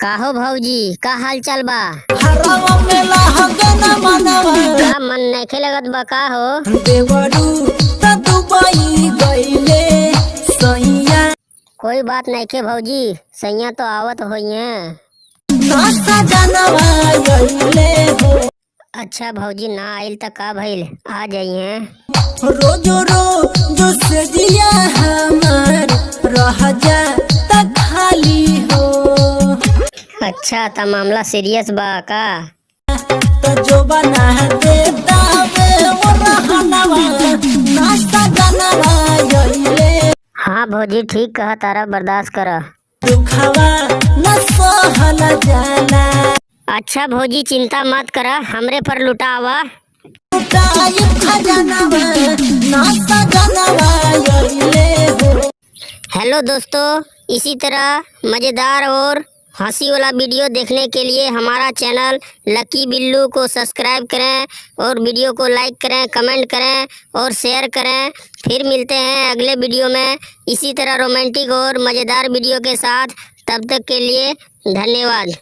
काहो भौजी का हाल चाल बा? का मन नइखे लगत बा का हो कोई बात नइखे भौजी सैया तो आवत हो अच्छा भौजी ना आइल तो का भइल? आ जाइए। रोजो रोज से दिया हमार रह जा अच्छा त मामला सीरियस बा का? त जो बना वो रहनवा जानवा हाँ भौजी ठीक कहा तारा बर्दाश्त कर। दुखवा न सहल जाला अच्छा भौजी चिंता मत कर हमरे पर लुटावा। लुटाई खजानवा नासा जानवा गईले हेलो दोस्तों इसी तरह मज़ेदार और हँसी वाला वीडियो देखने के लिए हमारा चैनल लकी बिल्लू को सब्सक्राइब करें और वीडियो को लाइक करें, कमेंट करें और शेयर करें। फिर मिलते हैं अगले वीडियो में। इसी तरह रोमांटिक और मज़ेदार वीडियो के साथ। तब तक के लिए धन्यवाद।